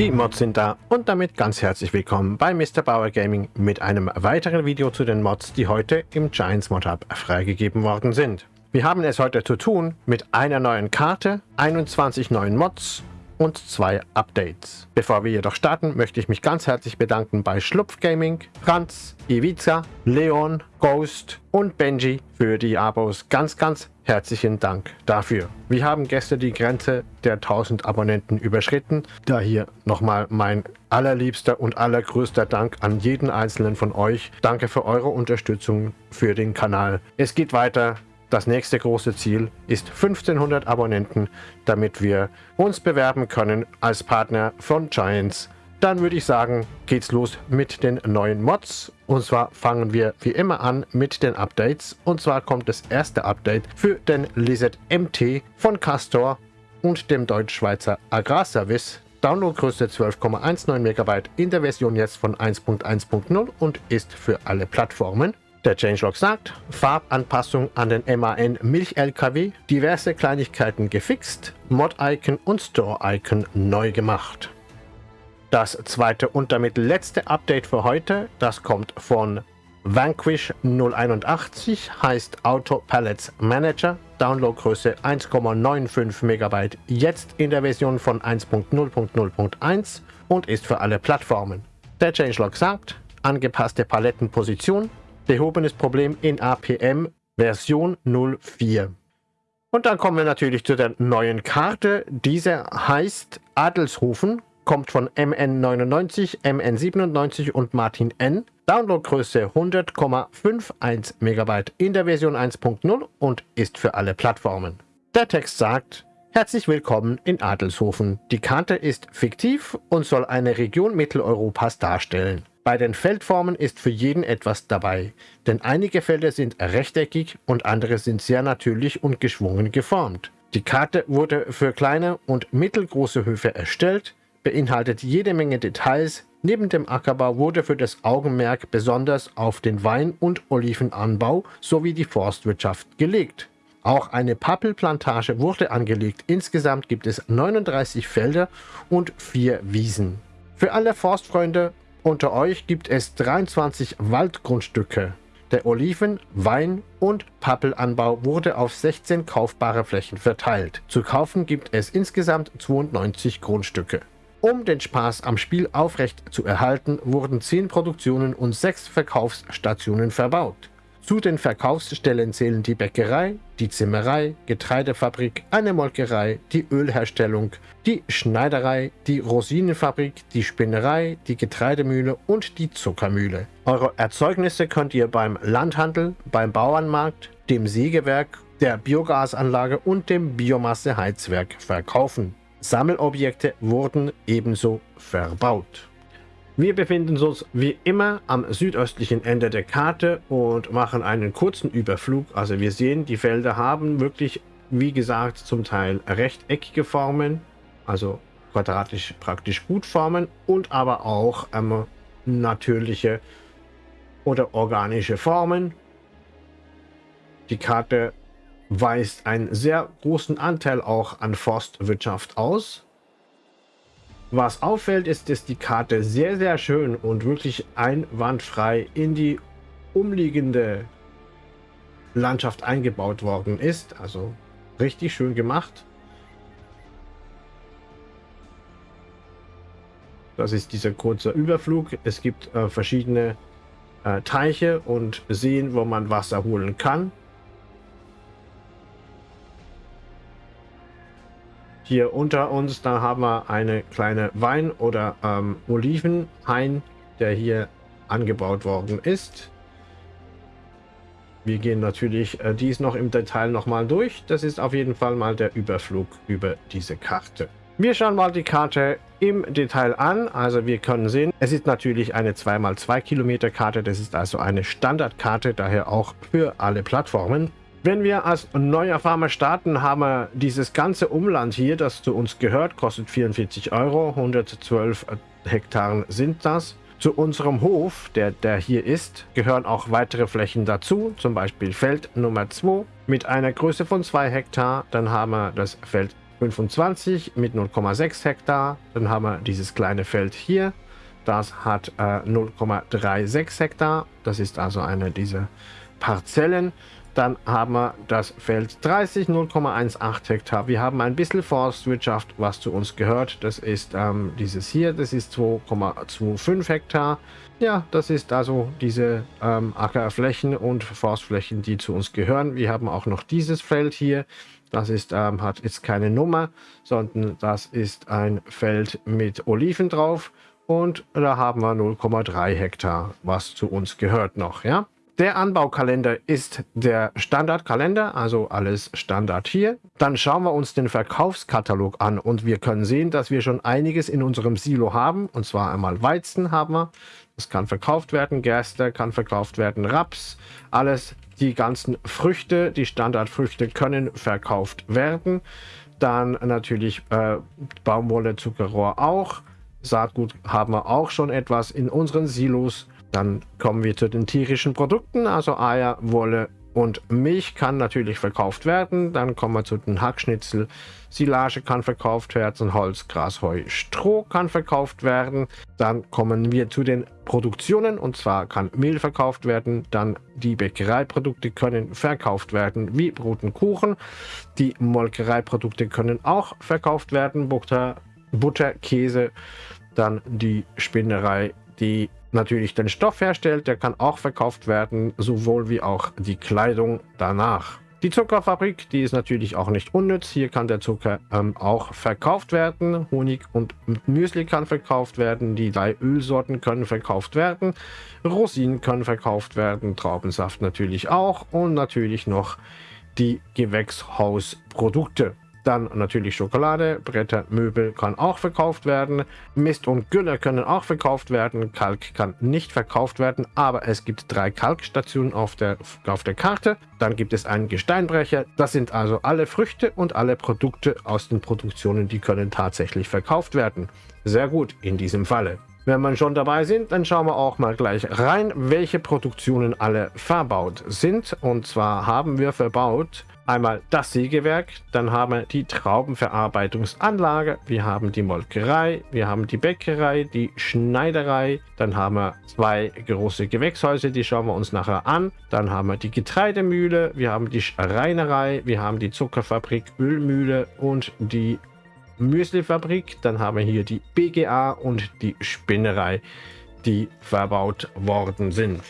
Die Mods sind da und damit ganz herzlich willkommen bei Mr. Bauer Gaming mit einem weiteren Video zu den Mods, die heute im Giants Mod Hub freigegeben worden sind. Wir haben es heute zu tun mit einer neuen Karte, 21 neuen Mods und zwei Updates. Bevor wir jedoch starten, möchte ich mich ganz herzlich bedanken bei Schlupf Gaming, Franz, Ivica, Leon, Ghost und Benji für die Abos. Ganz, ganz herzlichen Dank dafür. Wir haben gestern die Grenze der 1000 Abonnenten überschritten. Da hier nochmal mein allerliebster und allergrößter Dank an jeden einzelnen von euch. Danke für eure Unterstützung für den Kanal. Es geht weiter. Das nächste große Ziel ist 1500 Abonnenten, damit wir uns bewerben können als Partner von Giants. Dann würde ich sagen, geht's los mit den neuen Mods. Und zwar fangen wir wie immer an mit den Updates. Und zwar kommt das erste Update für den Lizard MT von Castor und dem Deutsch-Schweizer Agrarservice. Downloadgröße 12,19 MB in der Version jetzt von 1.1.0 und ist für alle Plattformen. Der Changelog sagt, Farbanpassung an den MAN Milch-LKW, diverse Kleinigkeiten gefixt, Mod-Icon und Store-Icon neu gemacht. Das zweite und damit letzte Update für heute, das kommt von Vanquish 081, heißt Auto Pallets Manager, Downloadgröße 1,95 MB, jetzt in der Version von 1.0.0.1 und ist für alle Plattformen. Der Changelog sagt, angepasste Palettenposition, Behobenes Problem in APM Version 04. Und dann kommen wir natürlich zu der neuen Karte. Diese heißt Adelshofen, kommt von MN99, MN97 und Martin N. Downloadgröße 100,51 MB in der Version 1.0 und ist für alle Plattformen. Der Text sagt, Herzlich willkommen in Adelshofen. Die Karte ist fiktiv und soll eine Region Mitteleuropas darstellen. Bei den Feldformen ist für jeden etwas dabei, denn einige Felder sind rechteckig und andere sind sehr natürlich und geschwungen geformt. Die Karte wurde für kleine und mittelgroße Höfe erstellt, beinhaltet jede Menge Details. Neben dem Ackerbau wurde für das Augenmerk besonders auf den Wein- und Olivenanbau sowie die Forstwirtschaft gelegt. Auch eine Pappelplantage wurde angelegt. Insgesamt gibt es 39 Felder und 4 Wiesen. Für alle Forstfreunde unter euch gibt es 23 Waldgrundstücke. Der Oliven-, Wein- und Pappelanbau wurde auf 16 kaufbare Flächen verteilt. Zu kaufen gibt es insgesamt 92 Grundstücke. Um den Spaß am Spiel aufrecht zu erhalten, wurden 10 Produktionen und 6 Verkaufsstationen verbaut. Zu den Verkaufsstellen zählen die Bäckerei, die Zimmerei, Getreidefabrik, eine Molkerei, die Ölherstellung, die Schneiderei, die Rosinenfabrik, die Spinnerei, die Getreidemühle und die Zuckermühle. Eure Erzeugnisse könnt ihr beim Landhandel, beim Bauernmarkt, dem Sägewerk, der Biogasanlage und dem Biomasseheizwerk verkaufen. Sammelobjekte wurden ebenso verbaut. Wir befinden uns wie immer am südöstlichen Ende der Karte und machen einen kurzen Überflug. Also wir sehen, die Felder haben wirklich, wie gesagt, zum Teil rechteckige Formen, also quadratisch praktisch gut Formen und aber auch ähm, natürliche oder organische Formen. Die Karte weist einen sehr großen Anteil auch an Forstwirtschaft aus. Was auffällt, ist, dass die Karte sehr, sehr schön und wirklich einwandfrei in die umliegende Landschaft eingebaut worden ist. Also richtig schön gemacht. Das ist dieser kurze Überflug. Es gibt äh, verschiedene äh, Teiche und Seen, wo man Wasser holen kann. Hier unter uns, da haben wir eine kleine Wein- oder ähm, Olivenhain, der hier angebaut worden ist. Wir gehen natürlich äh, dies noch im Detail nochmal durch. Das ist auf jeden Fall mal der Überflug über diese Karte. Wir schauen mal die Karte im Detail an. Also wir können sehen, es ist natürlich eine 2x2 Kilometer Karte. Das ist also eine Standardkarte, daher auch für alle Plattformen. Wenn wir als neuer Farmer starten, haben wir dieses ganze Umland hier, das zu uns gehört, kostet 44 Euro, 112 Hektaren sind das. Zu unserem Hof, der, der hier ist, gehören auch weitere Flächen dazu, zum Beispiel Feld Nummer 2 mit einer Größe von 2 Hektar. Dann haben wir das Feld 25 mit 0,6 Hektar. Dann haben wir dieses kleine Feld hier. Das hat äh, 0,36 Hektar. Das ist also eine dieser Parzellen. Dann haben wir das Feld 30, 0,18 Hektar. Wir haben ein bisschen Forstwirtschaft, was zu uns gehört. Das ist ähm, dieses hier, das ist 2,25 Hektar. Ja, das ist also diese ähm, Ackerflächen und Forstflächen, die zu uns gehören. Wir haben auch noch dieses Feld hier. Das ist, ähm, hat jetzt keine Nummer, sondern das ist ein Feld mit Oliven drauf. Und da haben wir 0,3 Hektar, was zu uns gehört noch. Ja, der Anbaukalender ist der Standardkalender, also alles Standard hier. Dann schauen wir uns den Verkaufskatalog an und wir können sehen, dass wir schon einiges in unserem Silo haben. Und zwar einmal Weizen haben wir, das kann verkauft werden, Gerste kann verkauft werden, Raps, alles, die ganzen Früchte, die Standardfrüchte können verkauft werden. Dann natürlich äh, Baumwolle, Zuckerrohr auch. Saatgut haben wir auch schon etwas in unseren Silos. Dann kommen wir zu den tierischen Produkten, also Eier, Wolle und Milch kann natürlich verkauft werden. Dann kommen wir zu den Hackschnitzel. Silage kann verkauft werden, Holz, Gras, Heu, Stroh kann verkauft werden. Dann kommen wir zu den Produktionen und zwar kann Mehl verkauft werden. Dann die Bäckereiprodukte können verkauft werden, wie Brot und Kuchen. Die Molkereiprodukte können auch verkauft werden, Butter, Butter Käse. Dann die Spinnerei, die natürlich den Stoff herstellt, der kann auch verkauft werden, sowohl wie auch die Kleidung danach. Die Zuckerfabrik, die ist natürlich auch nicht unnütz. Hier kann der Zucker ähm, auch verkauft werden. Honig und Müsli kann verkauft werden. Die drei Ölsorten können verkauft werden. Rosinen können verkauft werden. Traubensaft natürlich auch. Und natürlich noch die Gewächshausprodukte. Dann natürlich Schokolade, Bretter, Möbel kann auch verkauft werden. Mist und Gülle können auch verkauft werden. Kalk kann nicht verkauft werden, aber es gibt drei Kalkstationen auf der, auf der Karte. Dann gibt es einen Gesteinbrecher. Das sind also alle Früchte und alle Produkte aus den Produktionen, die können tatsächlich verkauft werden. Sehr gut in diesem Falle. Wenn wir schon dabei sind, dann schauen wir auch mal gleich rein, welche Produktionen alle verbaut sind. Und zwar haben wir verbaut einmal das Sägewerk, dann haben wir die Traubenverarbeitungsanlage, wir haben die Molkerei, wir haben die Bäckerei, die Schneiderei, dann haben wir zwei große Gewächshäuser, die schauen wir uns nachher an, dann haben wir die Getreidemühle, wir haben die Reinerei, wir haben die Zuckerfabrik, Ölmühle und die Müslifabrik, dann haben wir hier die BGA und die Spinnerei, die verbaut worden sind.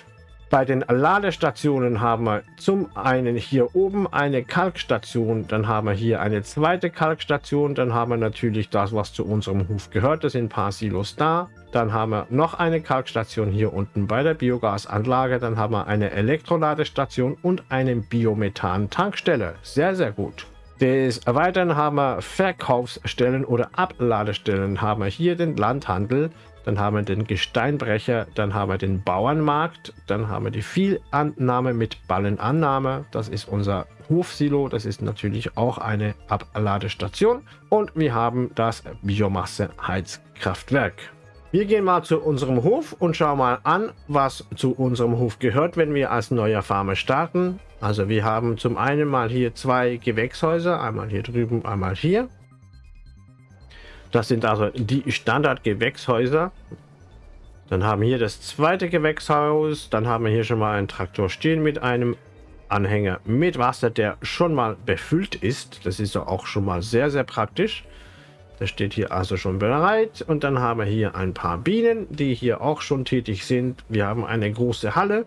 Bei den Ladestationen haben wir zum einen hier oben eine Kalkstation, dann haben wir hier eine zweite Kalkstation, dann haben wir natürlich das, was zu unserem Hof gehört, das sind ein paar Silos da. Dann haben wir noch eine Kalkstation hier unten bei der Biogasanlage, dann haben wir eine Elektroladestation und eine Biomethan-Tankstelle. Sehr, sehr gut. Des Weiteren haben wir Verkaufsstellen oder Abladestellen. Haben wir hier den Landhandel, dann haben wir den Gesteinbrecher, dann haben wir den Bauernmarkt, dann haben wir die Vielannahme mit Ballenannahme. Das ist unser Hofsilo, das ist natürlich auch eine Abladestation. Und wir haben das Biomasse-Heizkraftwerk. Wir gehen mal zu unserem Hof und schauen mal an, was zu unserem Hof gehört, wenn wir als neuer Farmer starten. Also wir haben zum einen mal hier zwei Gewächshäuser, einmal hier drüben, einmal hier. Das sind also die Standard-Gewächshäuser. Dann haben wir hier das zweite Gewächshaus. Dann haben wir hier schon mal einen Traktor stehen mit einem Anhänger mit Wasser, der schon mal befüllt ist. Das ist auch schon mal sehr, sehr praktisch. Das steht hier also schon bereit. Und dann haben wir hier ein paar Bienen, die hier auch schon tätig sind. Wir haben eine große Halle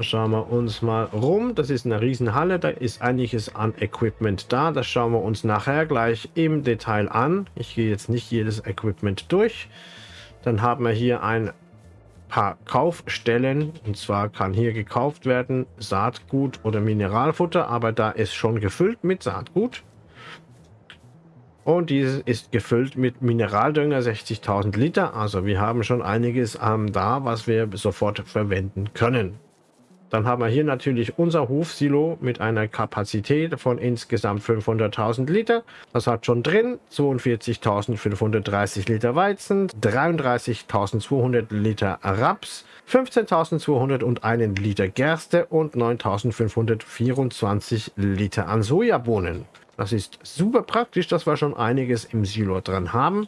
Schauen wir uns mal rum. Das ist eine Riesenhalle. Da ist einiges an Equipment da. Das schauen wir uns nachher gleich im Detail an. Ich gehe jetzt nicht jedes Equipment durch. Dann haben wir hier ein paar Kaufstellen. Und zwar kann hier gekauft werden Saatgut oder Mineralfutter. Aber da ist schon gefüllt mit Saatgut. Und dieses ist gefüllt mit Mineraldünger 60.000 Liter. Also wir haben schon einiges ähm, da, was wir sofort verwenden können. Dann haben wir hier natürlich unser Hofsilo mit einer Kapazität von insgesamt 500.000 Liter. Das hat schon drin 42.530 Liter Weizen, 33.200 Liter Raps, 15.201 Liter Gerste und 9.524 Liter an Sojabohnen. Das ist super praktisch, dass wir schon einiges im Silo dran haben.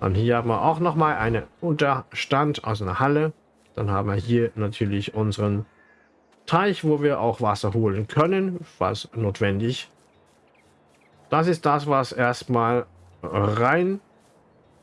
Und hier haben wir auch nochmal einen Unterstand aus einer Halle. Dann haben wir hier natürlich unseren Teich, wo wir auch Wasser holen können, was notwendig. Das ist das, was erstmal rein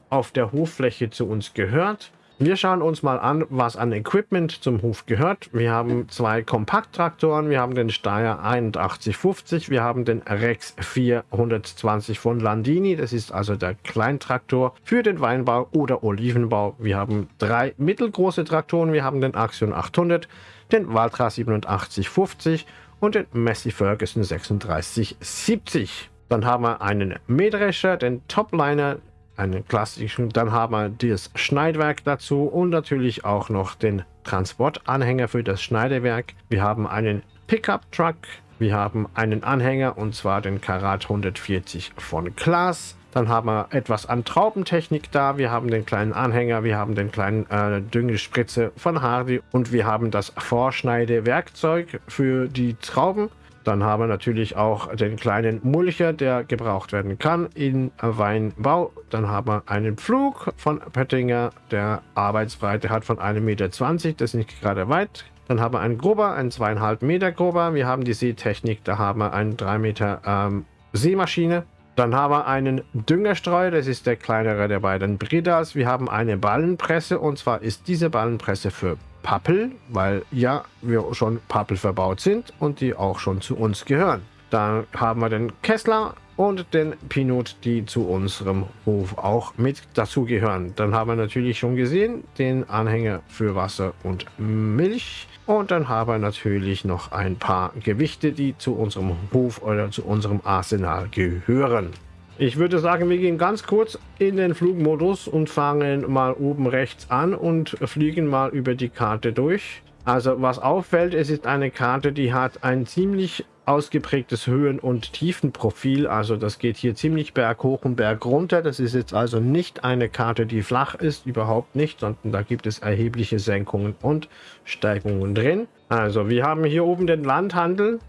auf der Hoffläche zu uns gehört. Wir schauen uns mal an, was an Equipment zum Hof gehört. Wir haben zwei Kompakttraktoren, wir haben den Steyr 8150, wir haben den Rex 420 von Landini, das ist also der Kleintraktor für den Weinbau oder Olivenbau. Wir haben drei mittelgroße Traktoren, wir haben den Axion 800, den Valtra 8750 und den Massey Ferguson 3670. Dann haben wir einen Mähdrescher, den Topliner einen klassischen. Dann haben wir das Schneidwerk dazu und natürlich auch noch den Transportanhänger für das Schneidewerk. Wir haben einen Pickup-Truck. Wir haben einen Anhänger und zwar den Karat 140 von Klaas. Dann haben wir etwas an Traubentechnik da. Wir haben den kleinen Anhänger, wir haben den kleinen äh, Düngespritze von Hardy und wir haben das Vorschneidewerkzeug für die Trauben. Dann haben wir natürlich auch den kleinen Mulcher, der gebraucht werden kann in Weinbau. Dann haben wir einen Pflug von Pöttinger, der Arbeitsbreite hat von 1,20 Meter. Das ist nicht gerade weit. Dann haben wir einen Grober, einen zweieinhalb Meter Grober. Wir haben die Seetechnik, da haben wir eine 3 Meter ähm, Seemaschine. Dann haben wir einen Düngerstreuer, das ist der kleinere der beiden Bridas. Wir haben eine Ballenpresse und zwar ist diese Ballenpresse für Pappel, weil ja, wir schon Pappel verbaut sind und die auch schon zu uns gehören. Dann haben wir den Kessler und den Pinot, die zu unserem Hof auch mit dazu gehören. Dann haben wir natürlich schon gesehen den Anhänger für Wasser und Milch. Und dann haben wir natürlich noch ein paar Gewichte, die zu unserem Hof oder zu unserem Arsenal gehören. Ich würde sagen, wir gehen ganz kurz in den Flugmodus und fangen mal oben rechts an und fliegen mal über die Karte durch. Also was auffällt, es ist eine Karte, die hat ein ziemlich ausgeprägtes Höhen- und Tiefenprofil. Also das geht hier ziemlich berghoch und bergunter. Das ist jetzt also nicht eine Karte, die flach ist, überhaupt nicht, sondern da gibt es erhebliche Senkungen und Steigungen drin. Also wir haben hier oben den Landhandel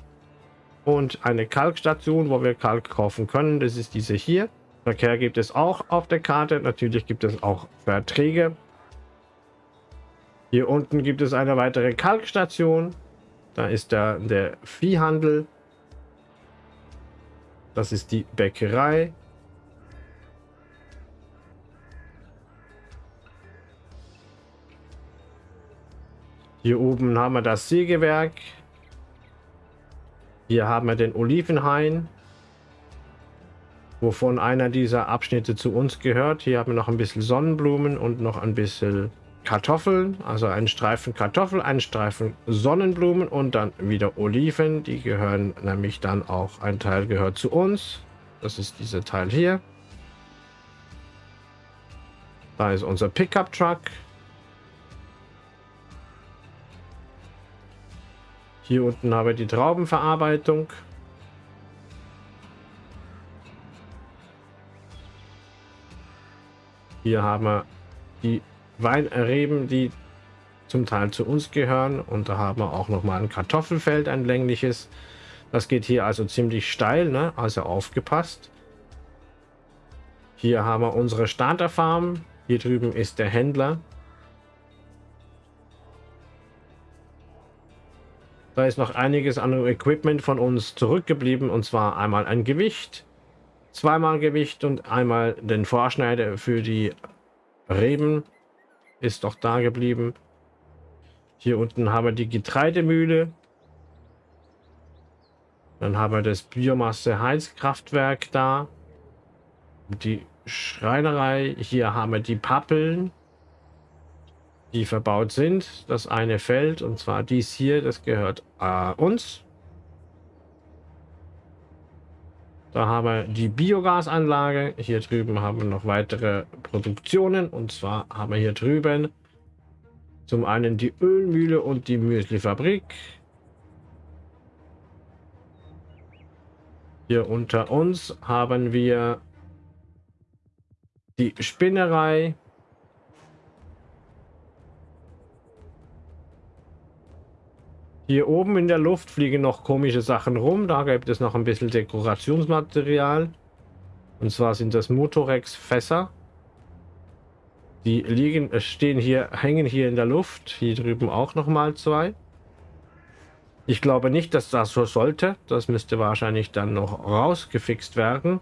und eine Kalkstation, wo wir Kalk kaufen können. Das ist diese hier. Verkehr gibt es auch auf der Karte. Natürlich gibt es auch Verträge. Hier unten gibt es eine weitere Kalkstation. Da ist der, der Viehhandel. Das ist die Bäckerei. Hier oben haben wir das Sägewerk. Hier haben wir den Olivenhain, wovon einer dieser Abschnitte zu uns gehört. Hier haben wir noch ein bisschen Sonnenblumen und noch ein bisschen Kartoffeln, also einen Streifen Kartoffel, einen Streifen Sonnenblumen und dann wieder Oliven. Die gehören nämlich dann auch, ein Teil gehört zu uns. Das ist dieser Teil hier. Da ist unser Pickup Truck. Hier unten haben wir die Traubenverarbeitung. Hier haben wir die Weinreben, die zum Teil zu uns gehören. Und da haben wir auch noch mal ein Kartoffelfeld, ein längliches. Das geht hier also ziemlich steil, ne? also aufgepasst. Hier haben wir unsere Starterfarm. Hier drüben ist der Händler. Da ist noch einiges an Equipment von uns zurückgeblieben. Und zwar einmal ein Gewicht, zweimal Gewicht und einmal den Vorschneider für die Reben. Ist doch da geblieben. Hier unten haben wir die Getreidemühle. Dann haben wir das Biomasse-Heizkraftwerk da. Die Schreinerei. Hier haben wir die Pappeln die verbaut sind. Das eine Feld, und zwar dies hier, das gehört äh, uns. Da haben wir die Biogasanlage. Hier drüben haben wir noch weitere Produktionen. Und zwar haben wir hier drüben Zum einen die Ölmühle und die Müslifabrik. Hier unter uns haben wir die Spinnerei. Hier oben in der Luft fliegen noch komische Sachen rum. Da gibt es noch ein bisschen Dekorationsmaterial. Und zwar sind das Motorex-Fässer. Die liegen, stehen hier, hängen hier in der Luft. Hier drüben auch noch mal zwei. Ich glaube nicht, dass das so sollte. Das müsste wahrscheinlich dann noch rausgefixt werden.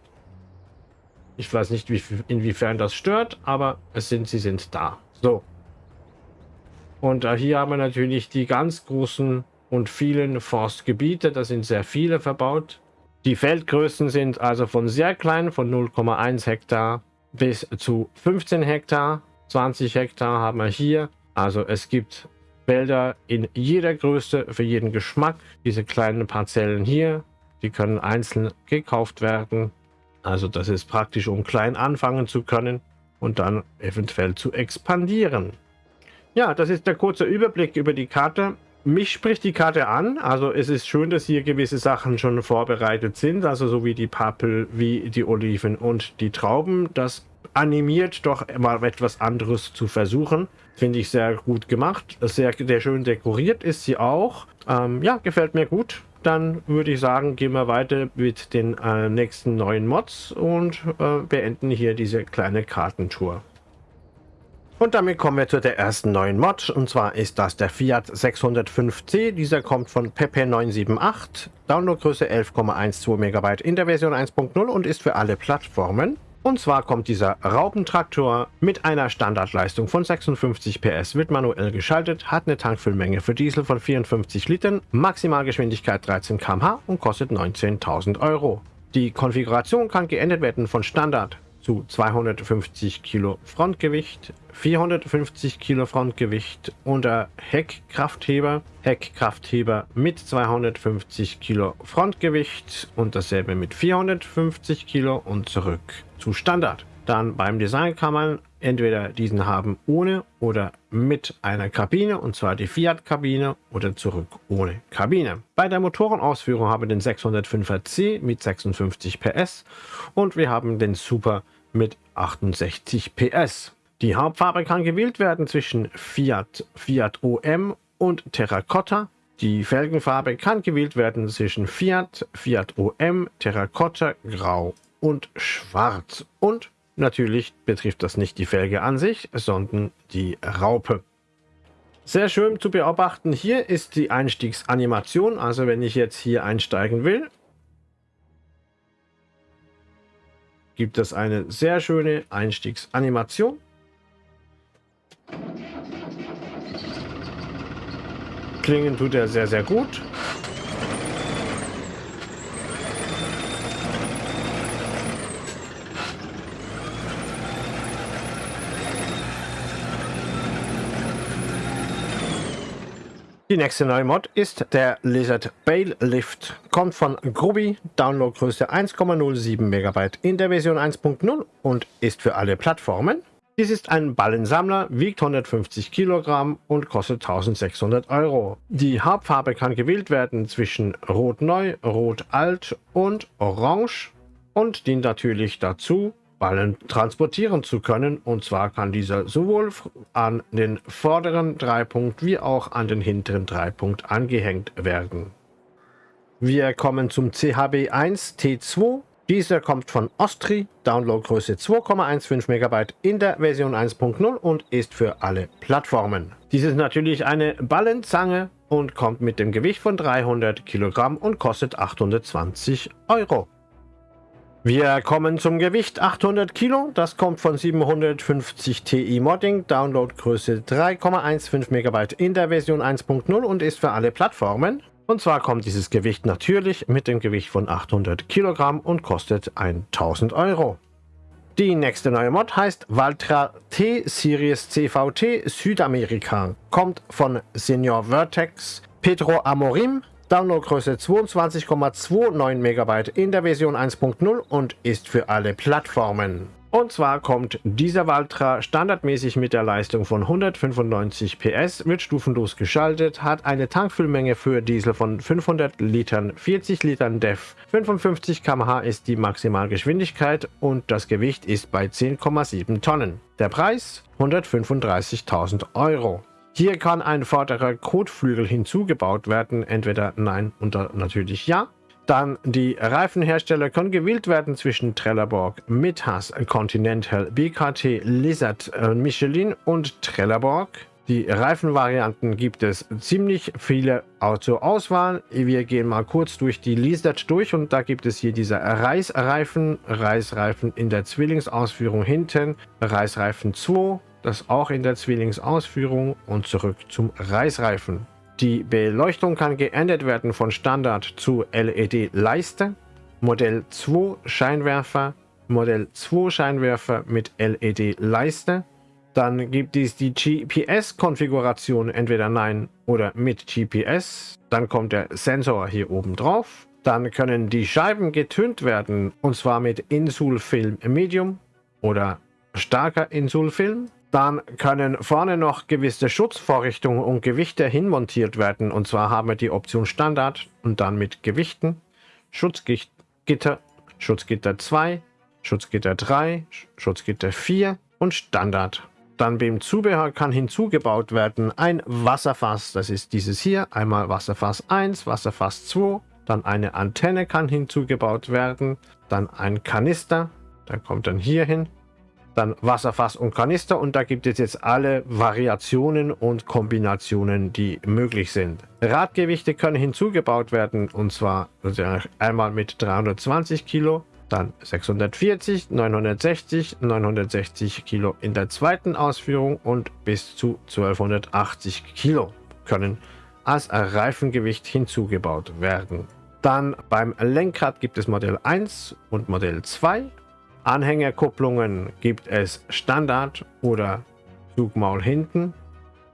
Ich weiß nicht, wie, inwiefern das stört, aber es sind, sie sind da. So. Und äh, hier haben wir natürlich die ganz großen und vielen Forstgebiete. Da sind sehr viele verbaut. Die Feldgrößen sind also von sehr klein, von 0,1 Hektar bis zu 15 Hektar. 20 Hektar haben wir hier. Also es gibt Wälder in jeder Größe, für jeden Geschmack. Diese kleinen Parzellen hier, die können einzeln gekauft werden. Also das ist praktisch, um klein anfangen zu können und dann eventuell zu expandieren. Ja, das ist der kurze Überblick über die Karte. Mich spricht die Karte an. Also es ist schön, dass hier gewisse Sachen schon vorbereitet sind. Also so wie die Pappel, wie die Oliven und die Trauben. Das animiert, doch mal etwas anderes zu versuchen. Finde ich sehr gut gemacht. Sehr, sehr schön dekoriert ist sie auch. Ähm, ja, gefällt mir gut. Dann würde ich sagen, gehen wir weiter mit den äh, nächsten neuen Mods und äh, beenden hier diese kleine Kartentour. Und damit kommen wir zu der ersten neuen Mod und zwar ist das der Fiat 605C. Dieser kommt von Pepe978, Downloadgröße 11,12 MB in der Version 1.0 und ist für alle Plattformen. Und zwar kommt dieser Raubentraktor mit einer Standardleistung von 56 PS, wird manuell geschaltet, hat eine Tankfüllmenge für Diesel von 54 Litern, Maximalgeschwindigkeit 13 km/h und kostet 19.000 Euro. Die Konfiguration kann geändert werden von Standard zu 250 Kilo Frontgewicht, 450 Kilo Frontgewicht unter Heckkraftheber, Heckkraftheber mit 250 Kilo Frontgewicht und dasselbe mit 450 Kilo und zurück zu Standard. Dann beim Design kann man entweder diesen haben ohne oder mit einer Kabine und zwar die Fiat-Kabine oder zurück ohne Kabine. Bei der Motorenausführung haben wir den 605er C mit 56 PS und wir haben den Super mit 68 PS. Die Hauptfarbe kann gewählt werden zwischen Fiat, Fiat OM und Terracotta. Die Felgenfarbe kann gewählt werden zwischen Fiat, Fiat OM, Terracotta, Grau und Schwarz. Und natürlich betrifft das nicht die Felge an sich, sondern die Raupe. Sehr schön zu beobachten hier ist die Einstiegsanimation. Also wenn ich jetzt hier einsteigen will, gibt es eine sehr schöne Einstiegsanimation. Klingen tut er sehr, sehr gut. Die nächste neue Mod ist der Lizard Bale Lift. Kommt von Groby, Downloadgröße 1,07 MB in der Version 1.0 und ist für alle Plattformen. Dies ist ein Ballensammler, wiegt 150 Kilogramm und kostet 1600 Euro. Die Hauptfarbe kann gewählt werden zwischen Rot Neu, Rot Alt und Orange und dient natürlich dazu, Ballen transportieren zu können. Und zwar kann dieser sowohl an den vorderen Dreipunkt wie auch an den hinteren Dreipunkt angehängt werden. Wir kommen zum CHB1 T2. Dieser kommt von Ostri, Downloadgröße 2,15 MB in der Version 1.0 und ist für alle Plattformen. Dies ist natürlich eine Ballenzange und kommt mit dem Gewicht von 300 Kilogramm und kostet 820 Euro. Wir kommen zum Gewicht 800 Kilo. Das kommt von 750 Ti Modding, Downloadgröße 3,15 MB in der Version 1.0 und ist für alle Plattformen. Und zwar kommt dieses Gewicht natürlich mit dem Gewicht von 800 Kilogramm und kostet 1000 Euro. Die nächste neue Mod heißt Valtra T Series CVT Südamerika. Kommt von Senior Vertex, Pedro Amorim, Downloadgröße 22,29 MB in der Version 1.0 und ist für alle Plattformen. Und zwar kommt dieser Valtra standardmäßig mit der Leistung von 195 PS, wird stufenlos geschaltet, hat eine Tankfüllmenge für Diesel von 500 Litern, 40 Litern DEF, 55 km/h ist die Maximalgeschwindigkeit und das Gewicht ist bei 10,7 Tonnen. Der Preis 135.000 Euro. Hier kann ein vorderer Kotflügel hinzugebaut werden, entweder nein oder natürlich ja. Dann die Reifenhersteller können gewählt werden zwischen Trelleborg, Mithas, Continental, BKT, Lizard, äh, Michelin und Trelleborg. Die Reifenvarianten gibt es ziemlich viele zur Auswahl. Wir gehen mal kurz durch die Lizard durch und da gibt es hier diese Reißreifen, Reißreifen in der Zwillingsausführung hinten, Reißreifen 2, das auch in der Zwillingsausführung und zurück zum Reißreifen. Die Beleuchtung kann geändert werden von Standard zu LED-Leiste, Modell 2 Scheinwerfer, Modell 2 Scheinwerfer mit LED-Leiste. Dann gibt es die GPS-Konfiguration, entweder Nein oder mit GPS. Dann kommt der Sensor hier oben drauf. Dann können die Scheiben getönt werden, und zwar mit Insulfilm Medium oder starker Insulfilm. Dann können vorne noch gewisse Schutzvorrichtungen und Gewichte hinmontiert werden. Und zwar haben wir die Option Standard und dann mit Gewichten, Schutzgitter, Schutzgitter 2, Schutzgitter 3, Schutzgitter 4 und Standard. Dann beim Zubehör kann hinzugebaut werden ein Wasserfass, das ist dieses hier, einmal Wasserfass 1, Wasserfass 2, dann eine Antenne kann hinzugebaut werden, dann ein Kanister, der kommt dann hier hin, dann Wasserfass und Kanister und da gibt es jetzt alle Variationen und Kombinationen, die möglich sind. Radgewichte können hinzugebaut werden und zwar einmal mit 320 Kilo, dann 640, 960, 960 Kilo in der zweiten Ausführung und bis zu 1280 Kilo können als Reifengewicht hinzugebaut werden. Dann beim Lenkrad gibt es Modell 1 und Modell 2 Anhängerkupplungen gibt es Standard oder Zugmaul hinten,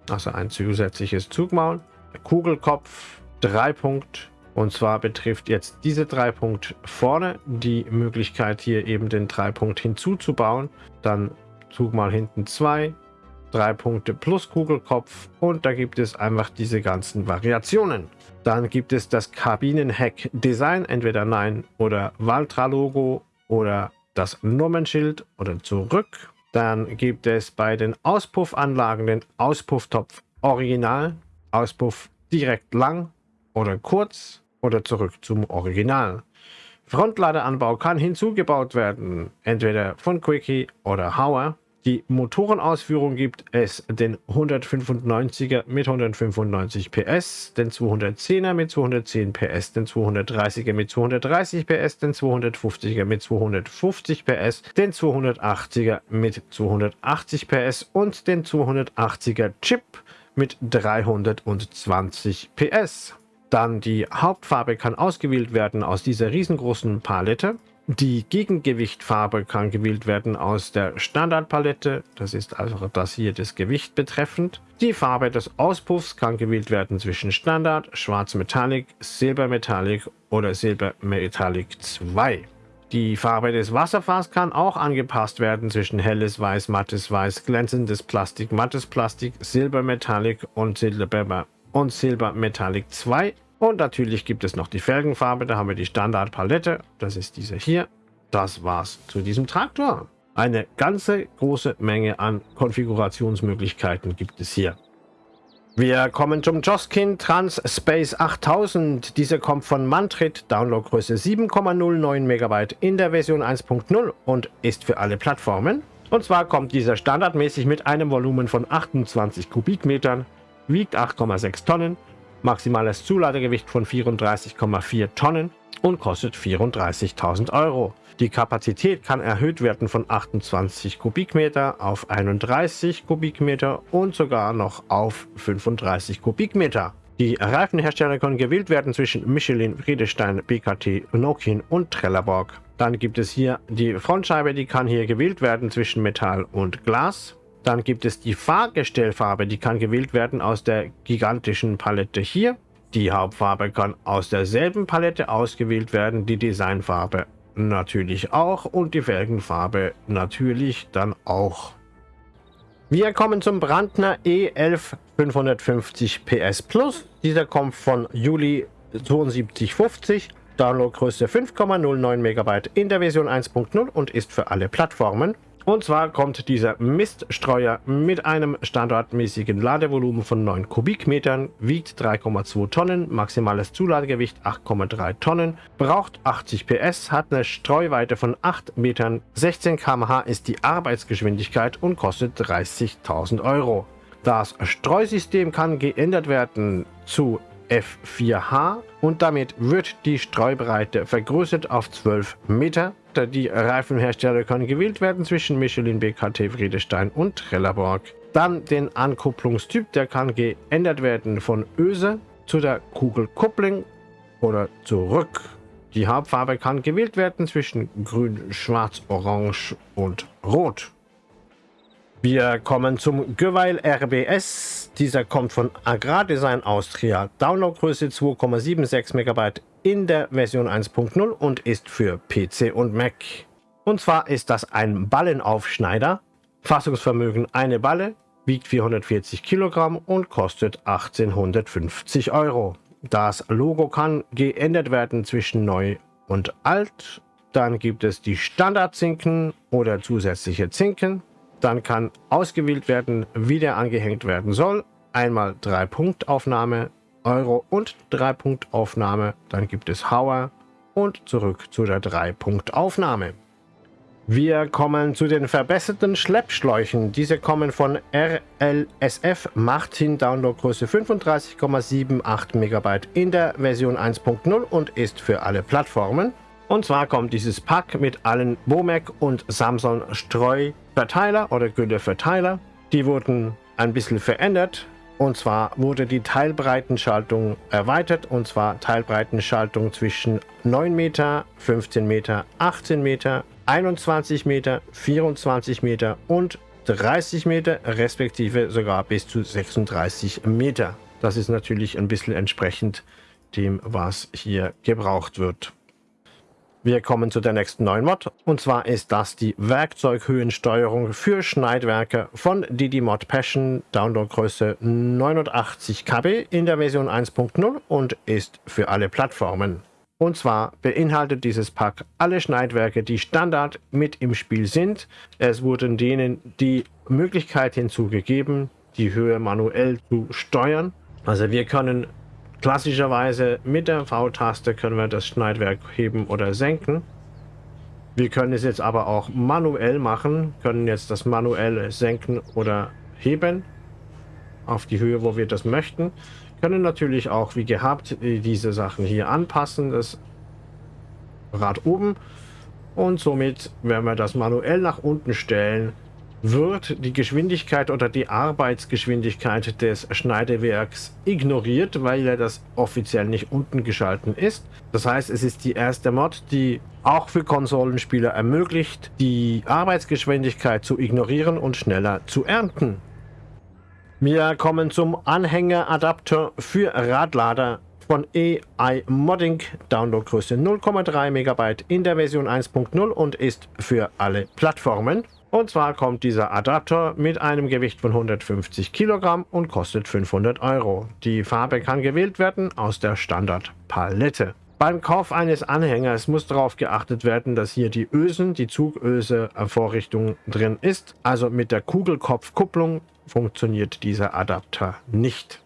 also ein zusätzliches Zugmaul. Kugelkopf, Dreipunkt und zwar betrifft jetzt diese Dreipunkt vorne die Möglichkeit hier eben den Dreipunkt hinzuzubauen. Dann Zugmaul hinten 2, drei Punkte plus Kugelkopf und da gibt es einfach diese ganzen Variationen. Dann gibt es das Kabinenheck Design, entweder Nein oder Valtra Logo oder das Nummernschild oder zurück. Dann gibt es bei den Auspuffanlagen den Auspufftopf Original, Auspuff direkt lang oder kurz oder zurück zum Original. Frontladeranbau kann hinzugebaut werden, entweder von Quickie oder Hauer. Die Motorenausführung gibt es den 195er mit 195 PS, den 210er mit 210 PS, den 230er mit 230 PS, den 250er mit 250 PS, den 280er mit 280 PS und den 280er Chip mit 320 PS. Dann die Hauptfarbe kann ausgewählt werden aus dieser riesengroßen Palette. Die Gegengewichtfarbe kann gewählt werden aus der Standardpalette, das ist also das hier das Gewicht betreffend. Die Farbe des Auspuffs kann gewählt werden zwischen Standard, Schwarz Metallic, Silber Metallic oder Silber Metallic 2. Die Farbe des Wasserfahrs kann auch angepasst werden zwischen helles Weiß, mattes Weiß, glänzendes Plastik, mattes Plastik, Silber Metallic und Silber und Silber Metallic 2 und natürlich gibt es noch die Felgenfarbe, da haben wir die Standardpalette, das ist diese hier. Das war's zu diesem Traktor. Eine ganze große Menge an Konfigurationsmöglichkeiten gibt es hier. Wir kommen zum Joskin Trans Space 8000. Dieser kommt von Mantrit, Downloadgröße 7,09 MB in der Version 1.0 und ist für alle Plattformen. Und zwar kommt dieser standardmäßig mit einem Volumen von 28 Kubikmetern, wiegt 8,6 Tonnen maximales Zuladegewicht von 34,4 Tonnen und kostet 34.000 Euro. Die Kapazität kann erhöht werden von 28 Kubikmeter auf 31 Kubikmeter und sogar noch auf 35 Kubikmeter. Die Reifenhersteller können gewählt werden zwischen Michelin, Friedestein, BKT, Nokian und Trelleborg. Dann gibt es hier die Frontscheibe, die kann hier gewählt werden zwischen Metall und Glas. Dann gibt es die Fahrgestellfarbe, die kann gewählt werden aus der gigantischen Palette hier. Die Hauptfarbe kann aus derselben Palette ausgewählt werden, die Designfarbe natürlich auch und die Felgenfarbe natürlich dann auch. Wir kommen zum Brandner E11 550 PS Plus. Dieser kommt von Juli 7250 Downloadgröße 5,09 MB in der Version 1.0 und ist für alle Plattformen. Und zwar kommt dieser Miststreuer mit einem standardmäßigen Ladevolumen von 9 Kubikmetern, wiegt 3,2 Tonnen, maximales Zuladegewicht 8,3 Tonnen, braucht 80 PS, hat eine Streuweite von 8 Metern, 16 km/h ist die Arbeitsgeschwindigkeit und kostet 30.000 Euro. Das Streusystem kann geändert werden zu F4H und damit wird die Streubreite vergrößert auf 12 Meter. Die Reifenhersteller können gewählt werden zwischen Michelin, BKT, Friedestein und Trelleborg. Dann den Ankupplungstyp, der kann geändert werden von Öse zu der Kugelkupplung oder zurück. Die Hauptfarbe kann gewählt werden zwischen grün, schwarz, orange und rot. Wir kommen zum Geweil RBS. Dieser kommt von Agrardesign Austria. Downloadgröße 2,76 MB in der Version 1.0 und ist für PC und Mac. Und zwar ist das ein Ballenaufschneider. Fassungsvermögen eine Balle, wiegt 440 Kilogramm und kostet 1850 Euro. Das Logo kann geändert werden zwischen neu und alt. Dann gibt es die Standardzinken oder zusätzliche Zinken. Dann kann ausgewählt werden, wie der angehängt werden soll. Einmal 3-Punkt-Aufnahme, Euro und 3-Punkt-Aufnahme. Dann gibt es Hauer und zurück zu der 3-Punkt-Aufnahme. Wir kommen zu den verbesserten Schleppschläuchen. Diese kommen von RLSF Martin Downloadgröße 35,78 MB in der Version 1.0 und ist für alle Plattformen. Und zwar kommt dieses Pack mit allen Bomec und Samsung Streuverteiler oder Gülleverteiler. Die wurden ein bisschen verändert. Und zwar wurde die Teilbreitenschaltung erweitert. Und zwar Teilbreitenschaltung zwischen 9 Meter, 15 Meter, 18 Meter, 21 Meter, 24 Meter und 30 Meter, respektive sogar bis zu 36 Meter. Das ist natürlich ein bisschen entsprechend dem, was hier gebraucht wird. Wir kommen zu der nächsten neuen Mod und zwar ist das die Werkzeughöhensteuerung für Schneidwerke von Didi Mod Passion, Downloadgröße 89 KB in der Version 1.0 und ist für alle Plattformen. Und zwar beinhaltet dieses Pack alle Schneidwerke, die Standard mit im Spiel sind. Es wurden denen die Möglichkeit hinzugegeben, die Höhe manuell zu steuern. Also wir können Klassischerweise mit der V-Taste können wir das Schneidwerk heben oder senken. Wir können es jetzt aber auch manuell machen, können jetzt das manuell senken oder heben auf die Höhe, wo wir das möchten. Können natürlich auch wie gehabt diese Sachen hier anpassen, das Rad oben und somit, wenn wir das manuell nach unten stellen, wird die Geschwindigkeit oder die Arbeitsgeschwindigkeit des Schneidewerks ignoriert, weil ja das offiziell nicht unten geschalten ist. Das heißt, es ist die erste Mod, die auch für Konsolenspieler ermöglicht, die Arbeitsgeschwindigkeit zu ignorieren und schneller zu ernten. Wir kommen zum Anhängeradapter für Radlader von AI Modding, Downloadgröße 0,3 MB in der Version 1.0 und ist für alle Plattformen. Und zwar kommt dieser Adapter mit einem Gewicht von 150 Kilogramm und kostet 500 Euro. Die Farbe kann gewählt werden aus der Standardpalette. Beim Kauf eines Anhängers muss darauf geachtet werden, dass hier die Ösen, die Zugöse-Vorrichtung drin ist. Also mit der Kugelkopfkupplung funktioniert dieser Adapter nicht.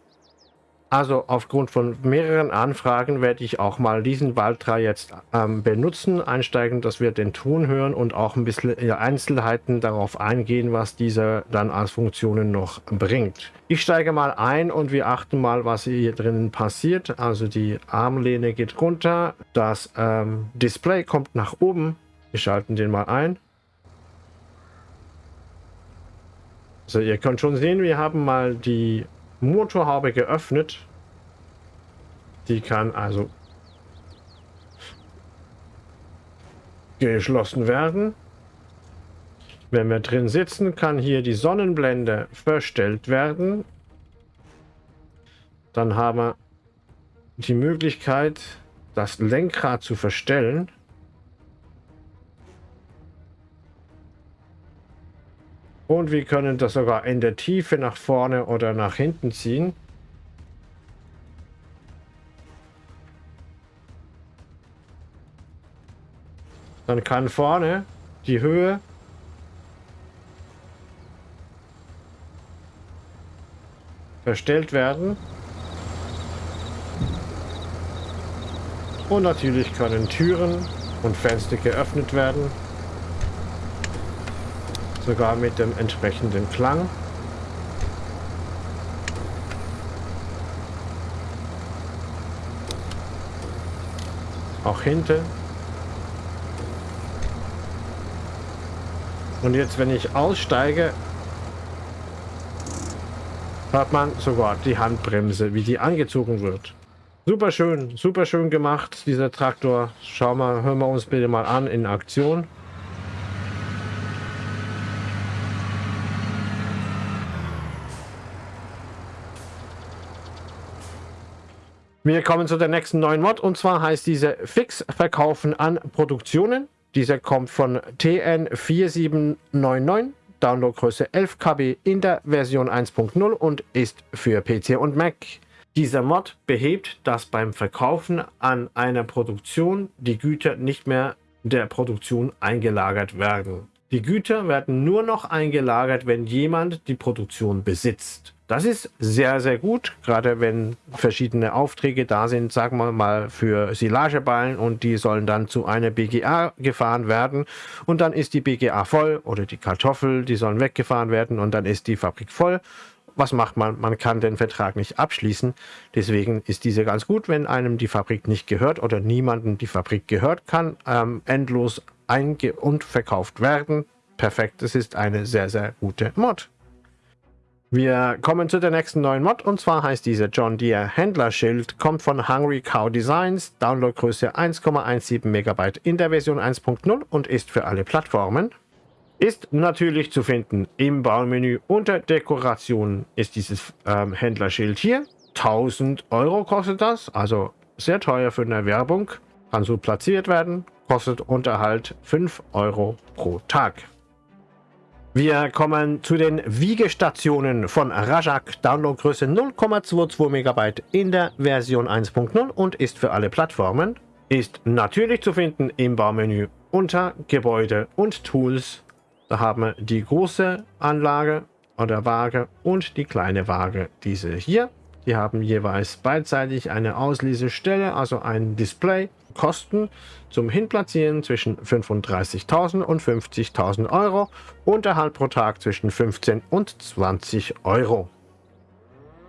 Also aufgrund von mehreren Anfragen werde ich auch mal diesen Valtra jetzt ähm, benutzen, einsteigen, dass wir den Ton hören und auch ein bisschen Einzelheiten darauf eingehen, was dieser dann als Funktionen noch bringt. Ich steige mal ein und wir achten mal, was hier drinnen passiert. Also die Armlehne geht runter, das ähm, Display kommt nach oben. Wir schalten den mal ein. So, ihr könnt schon sehen, wir haben mal die Motorhaube geöffnet. Die kann also geschlossen werden. Wenn wir drin sitzen, kann hier die Sonnenblende verstellt werden. Dann haben wir die Möglichkeit, das Lenkrad zu verstellen. Und wir können das sogar in der Tiefe nach vorne oder nach hinten ziehen. Dann kann vorne die Höhe verstellt werden. Und natürlich können Türen und Fenster geöffnet werden. Sogar mit dem entsprechenden Klang. Auch hinten. Und jetzt, wenn ich aussteige, hört man sogar die Handbremse, wie die angezogen wird. Super schön, super schön gemacht, dieser Traktor. Schauen wir, hören wir uns bitte mal an in Aktion. Wir kommen zu der nächsten neuen Mod und zwar heißt diese Fix Verkaufen an Produktionen. Dieser kommt von TN4799, Downloadgröße 11 KB in der Version 1.0 und ist für PC und Mac. Dieser Mod behebt, dass beim Verkaufen an einer Produktion die Güter nicht mehr der Produktion eingelagert werden. Die Güter werden nur noch eingelagert, wenn jemand die Produktion besitzt. Das ist sehr, sehr gut, gerade wenn verschiedene Aufträge da sind, sagen wir mal für Silageballen und die sollen dann zu einer BGA gefahren werden und dann ist die BGA voll oder die Kartoffel, die sollen weggefahren werden und dann ist die Fabrik voll was macht man? Man kann den Vertrag nicht abschließen. Deswegen ist diese ganz gut, wenn einem die Fabrik nicht gehört oder niemandem die Fabrik gehört, kann ähm, endlos einge- und verkauft werden. Perfekt, es ist eine sehr, sehr gute Mod. Wir kommen zu der nächsten neuen Mod und zwar heißt diese John Deere Händlerschild, kommt von Hungry Cow Designs, Downloadgröße 1,17 MB in der Version 1.0 und ist für alle Plattformen. Ist natürlich zu finden im Baumenü unter Dekoration ist dieses ähm, Händlerschild hier. 1000 Euro kostet das, also sehr teuer für eine Werbung. Kann so platziert werden, kostet Unterhalt 5 Euro pro Tag. Wir kommen zu den Wiegestationen von Rajak, Downloadgröße 0,22 MB in der Version 1.0 und ist für alle Plattformen. Ist natürlich zu finden im Baumenü unter Gebäude und Tools da haben wir die große Anlage oder Waage und die kleine Waage, diese hier. Die haben jeweils beidseitig eine Auslesestelle, also ein Display. Kosten zum Hinplatzieren zwischen 35.000 und 50.000 Euro. Unterhalt pro Tag zwischen 15 und 20 Euro.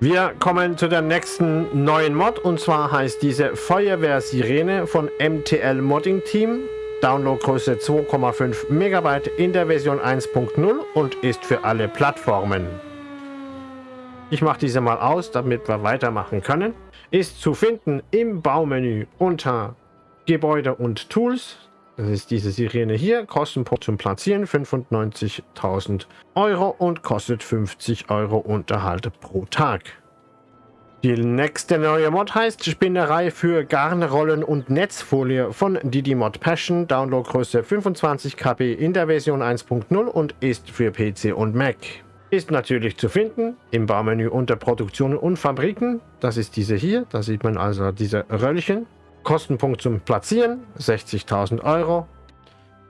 Wir kommen zu der nächsten neuen Mod und zwar heißt diese Feuerwehr-Sirene von MTL Modding Team. Downloadgröße 2,5 MB in der Version 1.0 und ist für alle Plattformen. Ich mache diese mal aus, damit wir weitermachen können. Ist zu finden im Baumenü unter Gebäude und Tools. Das ist diese Sirene hier. Kostenpunkt zum Platzieren 95.000 Euro und kostet 50 Euro Unterhalt pro Tag. Die nächste neue Mod heißt Spinnerei für Garnrollen und Netzfolie von Didi Mod Passion, Downloadgröße 25 KB in der Version 1.0 und ist für PC und Mac. Ist natürlich zu finden im Baumenü unter Produktionen und Fabriken. Das ist diese hier, da sieht man also diese Röllchen. Kostenpunkt zum Platzieren 60.000 Euro.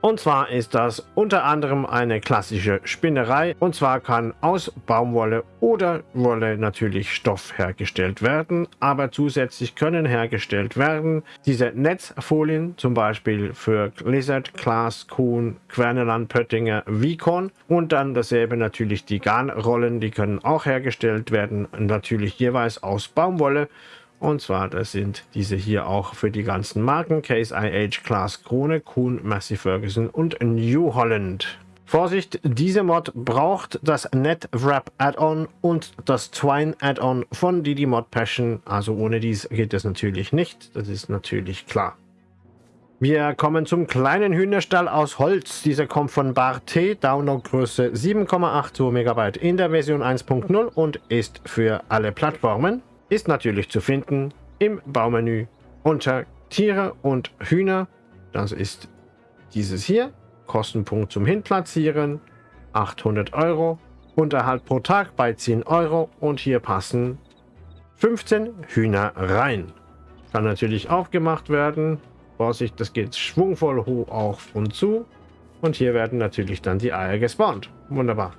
Und zwar ist das unter anderem eine klassische Spinnerei. Und zwar kann aus Baumwolle oder Wolle natürlich Stoff hergestellt werden. Aber zusätzlich können hergestellt werden diese Netzfolien, zum Beispiel für Lizard, Klaas, Kuhn, Querneland, Pöttinger, Vicon. Und dann dasselbe natürlich die Garnrollen, die können auch hergestellt werden. Natürlich jeweils aus Baumwolle. Und zwar, das sind diese hier auch für die ganzen Marken. Case IH, Class Krone, Kuhn, Massey Ferguson und New Holland. Vorsicht, diese Mod braucht das NetWrap Add-on und das Twine Add-on von Didi Mod Passion. Also ohne dies geht es natürlich nicht. Das ist natürlich klar. Wir kommen zum kleinen Hühnerstall aus Holz. Dieser kommt von Barte, Downloadgröße 7,82 MB in der Version 1.0 und ist für alle Plattformen ist natürlich zu finden im Baumenü unter Tiere und Hühner. Das ist dieses hier. Kostenpunkt zum Hinplatzieren 800 Euro. Unterhalt pro Tag bei 10 Euro und hier passen 15 Hühner rein. Kann natürlich aufgemacht werden. Vorsicht, das geht schwungvoll hoch auf und zu. Und hier werden natürlich dann die Eier gespawnt. Wunderbar.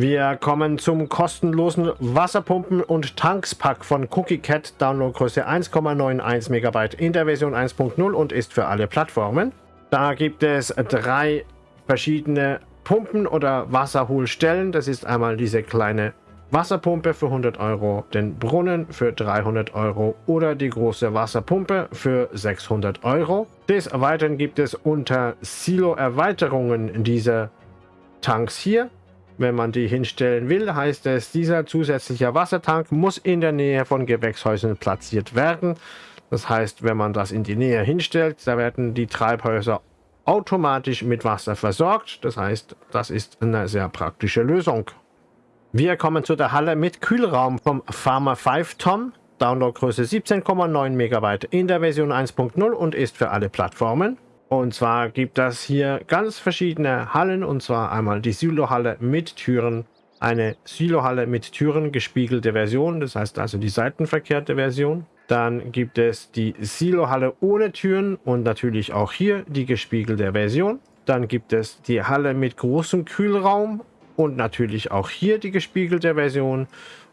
Wir kommen zum kostenlosen Wasserpumpen- und Tankspack von Cookie Cat. Downloadgröße 1,91 MB in der Version 1.0 und ist für alle Plattformen. Da gibt es drei verschiedene Pumpen oder Wasserholstellen. Das ist einmal diese kleine Wasserpumpe für 100 Euro, den Brunnen für 300 Euro oder die große Wasserpumpe für 600 Euro. Des Weiteren gibt es unter Silo-Erweiterungen diese Tanks hier. Wenn man die hinstellen will, heißt es, dieser zusätzliche Wassertank muss in der Nähe von Gewächshäusern platziert werden. Das heißt, wenn man das in die Nähe hinstellt, da werden die Treibhäuser automatisch mit Wasser versorgt. Das heißt, das ist eine sehr praktische Lösung. Wir kommen zu der Halle mit Kühlraum vom Pharma 5 Tom. Downloadgröße 17,9 MB in der Version 1.0 und ist für alle Plattformen. Und zwar gibt es hier ganz verschiedene Hallen und zwar einmal die Silo-Halle mit Türen, eine Silo-Halle mit Türen gespiegelte Version, das heißt also die seitenverkehrte Version. Dann gibt es die Silo-Halle ohne Türen und natürlich auch hier die gespiegelte Version. Dann gibt es die Halle mit großem Kühlraum und natürlich auch hier die gespiegelte Version.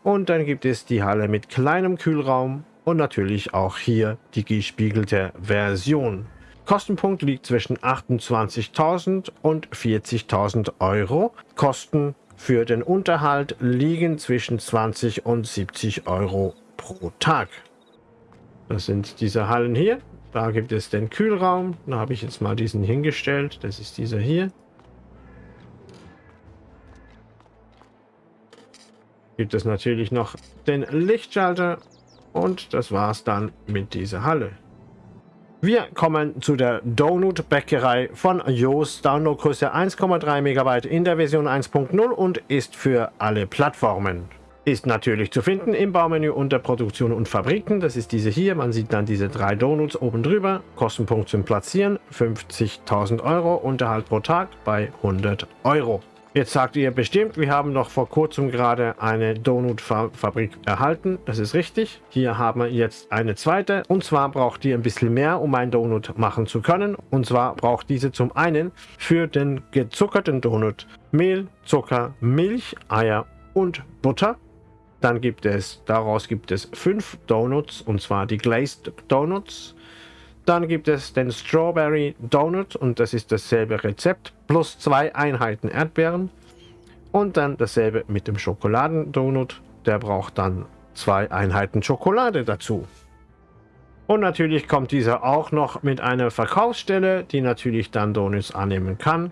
Und dann gibt es die Halle mit kleinem Kühlraum und natürlich auch hier die gespiegelte Version. Kostenpunkt liegt zwischen 28.000 und 40.000 Euro. Kosten für den Unterhalt liegen zwischen 20 und 70 Euro pro Tag. Das sind diese Hallen hier. Da gibt es den Kühlraum. Da habe ich jetzt mal diesen hingestellt. Das ist dieser hier. Gibt es natürlich noch den Lichtschalter. Und das war's dann mit dieser Halle. Wir kommen zu der Donut-Bäckerei von Joos. Downloadgröße 1,3 MB in der Version 1.0 und ist für alle Plattformen. Ist natürlich zu finden im Baumenü unter Produktion und Fabriken. Das ist diese hier. Man sieht dann diese drei Donuts oben drüber. Kostenpunkt zum Platzieren 50.000 Euro. Unterhalt pro Tag bei 100 Euro. Jetzt sagt ihr bestimmt, wir haben noch vor kurzem gerade eine Donut-Fabrik erhalten. Das ist richtig. Hier haben wir jetzt eine zweite. Und zwar braucht ihr ein bisschen mehr, um einen Donut machen zu können. Und zwar braucht diese zum einen für den gezuckerten Donut Mehl, Zucker, Milch, Eier und Butter. Dann gibt es, daraus gibt es fünf Donuts, und zwar die Glazed Donuts. Dann gibt es den Strawberry Donut und das ist dasselbe Rezept plus zwei Einheiten Erdbeeren. Und dann dasselbe mit dem Schokoladendonut. Der braucht dann zwei Einheiten Schokolade dazu. Und natürlich kommt dieser auch noch mit einer Verkaufsstelle, die natürlich dann Donuts annehmen kann.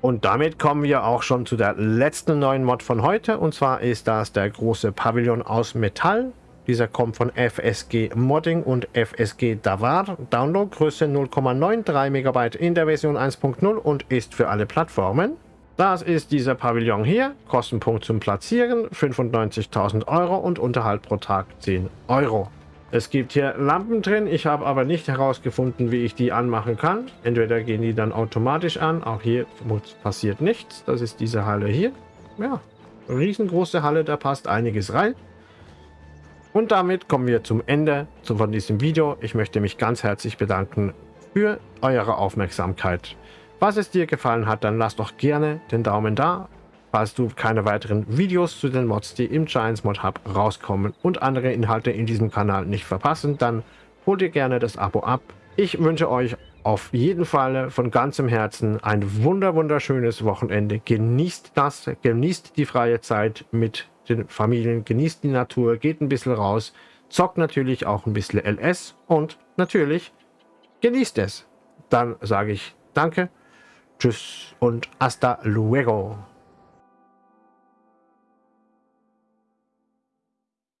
Und damit kommen wir auch schon zu der letzten neuen Mod von heute. Und zwar ist das der große Pavillon aus Metall. Dieser kommt von FSG Modding und FSG Davar. Downloadgröße 0,93 MB in der Version 1.0 und ist für alle Plattformen. Das ist dieser Pavillon hier. Kostenpunkt zum Platzieren 95.000 Euro und Unterhalt pro Tag 10 Euro. Es gibt hier Lampen drin, ich habe aber nicht herausgefunden, wie ich die anmachen kann. Entweder gehen die dann automatisch an, auch hier passiert nichts. Das ist diese Halle hier. Ja, riesengroße Halle, da passt einiges rein. Und damit kommen wir zum Ende von diesem Video. Ich möchte mich ganz herzlich bedanken für eure Aufmerksamkeit. Was es dir gefallen hat, dann lass doch gerne den Daumen da. Falls du keine weiteren Videos zu den Mods, die im Giants Mod Hub rauskommen und andere Inhalte in diesem Kanal nicht verpassen, dann hol dir gerne das Abo ab. Ich wünsche euch auf jeden Fall von ganzem Herzen ein wunder wunderschönes Wochenende. Genießt das, genießt die freie Zeit mit den Familien, genießt die Natur, geht ein bisschen raus, zockt natürlich auch ein bisschen LS und natürlich genießt es. Dann sage ich Danke, Tschüss und hasta luego.